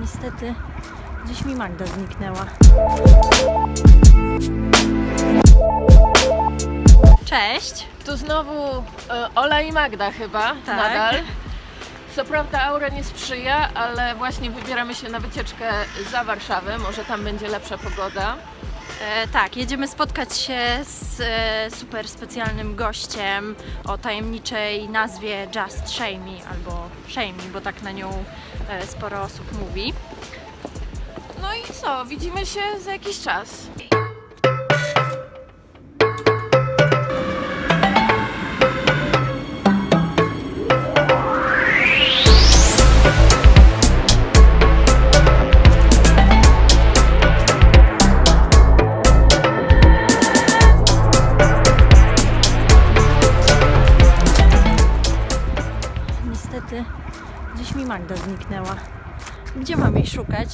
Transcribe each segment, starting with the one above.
Niestety dziś mi Magda zniknęła. Cześć! Tu znowu e, Ola i Magda chyba Tak. nadal. Co prawda aura nie sprzyja, ale właśnie wybieramy się na wycieczkę za Warszawę. Może tam będzie lepsza pogoda. E, tak, jedziemy spotkać się z e, super specjalnym gościem o tajemniczej nazwie Just Shamey albo Shamey, bo tak na nią e, sporo osób mówi. No i co? Widzimy się za jakiś czas. Niestety dziś mi Magda zniknęła. Gdzie mam jej szukać?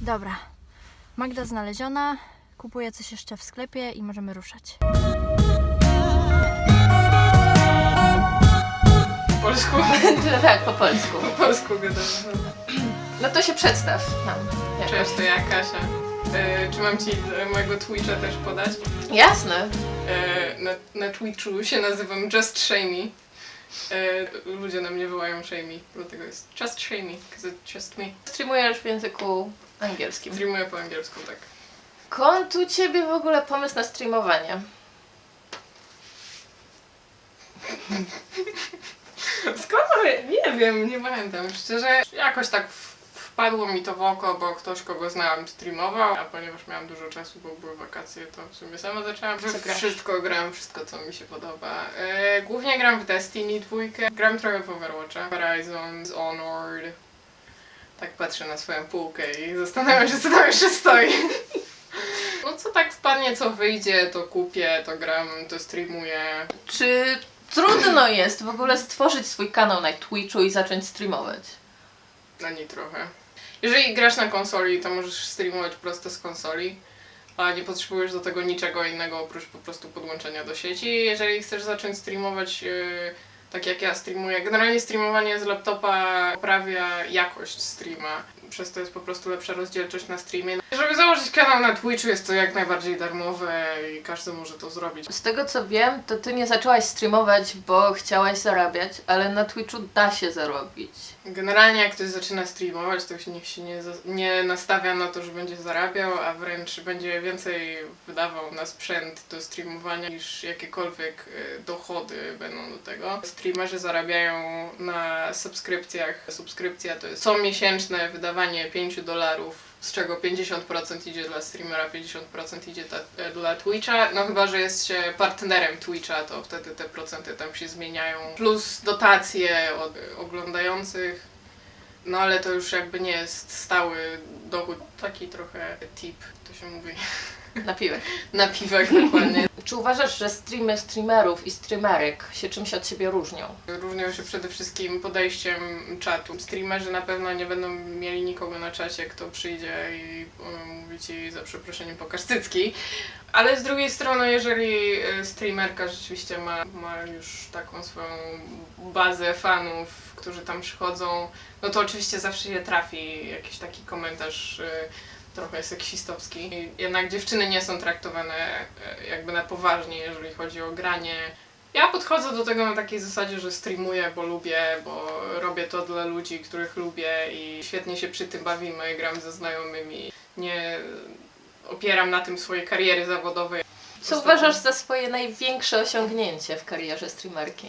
Dobra. Magda znaleziona. Kupuję coś jeszcze w sklepie i możemy ruszać. Po polsku. tak, po polsku. Po polsku gadamy. No to się przedstaw nam. jakoś. Cześć, to ja Kasia. E, czy mam ci e, mojego Twitcha też podać? Jasne. E, na, na Twitchu się nazywam Just Shamey. E, ludzie na mnie wołają Shamey, dlatego jest Just Shamey, because it's just me. Streamujesz w języku angielskim. Streamuję po angielsku, tak. Skąd u Ciebie w ogóle pomysł na streamowanie? Skąd? Nie wiem, nie pamiętam. Szczerze, jakoś tak w- wpadło mi to w oko, bo ktoś, kogo znałam, streamował, a ponieważ miałam dużo czasu, bo były wakacje, to w sumie sama zaczęłam. Wszystko gram, wszystko co mi się podoba. E, głównie gram w Destiny dwójkę, gram trochę w Overwatcha, Horizon, Honored. Tak patrzę na swoją półkę i zastanawiam się, co tam jeszcze stoi. No co tak wpadnie, co wyjdzie, to kupię, to gram, to streamuję. Czy trudno jest w ogóle stworzyć swój kanał na Twitchu i zacząć streamować? Trochę. Jeżeli grasz na konsoli, to możesz streamować prosto z konsoli, a nie potrzebujesz do tego niczego innego oprócz po prostu podłączenia do sieci. Jeżeli chcesz zacząć streamować yy, tak jak ja streamuję, generalnie streamowanie z laptopa poprawia jakość streama. Przez to jest po prostu lepsza rozdzielczość na streamie. Żeby założyć kanał na Twitchu jest to jak najbardziej darmowe i każdy może to zrobić. Z tego co wiem, to ty nie zaczęłaś streamować, bo chciałaś zarabiać, ale na Twitchu da się zarobić. Generalnie jak ktoś zaczyna streamować, to się niech się nie, nie nastawia na to, że będzie zarabiał, a wręcz będzie więcej wydawał na sprzęt do streamowania niż jakiekolwiek y, dochody będą do tego. Streamerzy zarabiają na subskrypcjach. Subskrypcja to jest co miesięczne wydawanie 5 dolarów, z czego 50% idzie dla streamera, 50% idzie ta, e, dla Twitcha. No chyba, że jest się partnerem Twitcha, to wtedy te procenty tam się zmieniają. Plus dotacje od oglądających. No ale to już jakby nie jest stały dochód. Taki trochę tip, to się mówi. Napiwek. Na piwek dokładnie. Czy uważasz, że streamy streamerów i streamerek się czymś od siebie różnią? Różnią się przede wszystkim podejściem czatu. Streamerzy na pewno nie będą mieli nikogo na czacie, kto przyjdzie i um, mówi ci za przeproszeniem pokaż cycki. Ale z drugiej strony, jeżeli e, streamerka rzeczywiście ma, ma już taką swoją bazę fanów, którzy tam przychodzą, no to oczywiście zawsze się trafi jakiś taki komentarz e, trochę seksistowski. Jednak dziewczyny nie są traktowane e, jakby na poważnie, jeżeli chodzi o granie. Ja podchodzę do tego na takiej zasadzie, że streamuję, bo lubię, bo robię to dla ludzi, których lubię i świetnie się przy tym bawimy, gram ze znajomymi. Nie opieram na tym swojej kariery zawodowej. Co uważasz za swoje największe osiągnięcie w karierze streamerki?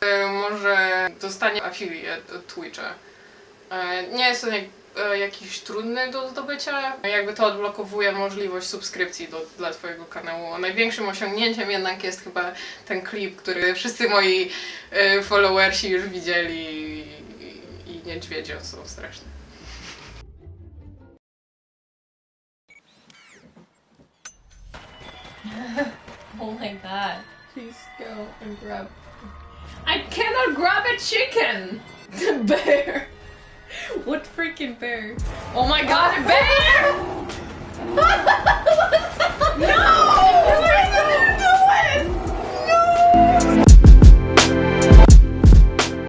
E, Może dostanie affiliate od Twitcha. E, Nie jest to jak, e, jakiś trudny do zdobycia. Jakby to odblokowuje możliwość subskrypcji do, dla Twojego kanału. Największym osiągnięciem jednak jest chyba ten klip, który wszyscy moi followersi już widzieli i, i niedźwiedzie są straszne. Oh my god. Please go and grab. I cannot grab a chicken! The bear! What freaking bear? Oh my god, a bear!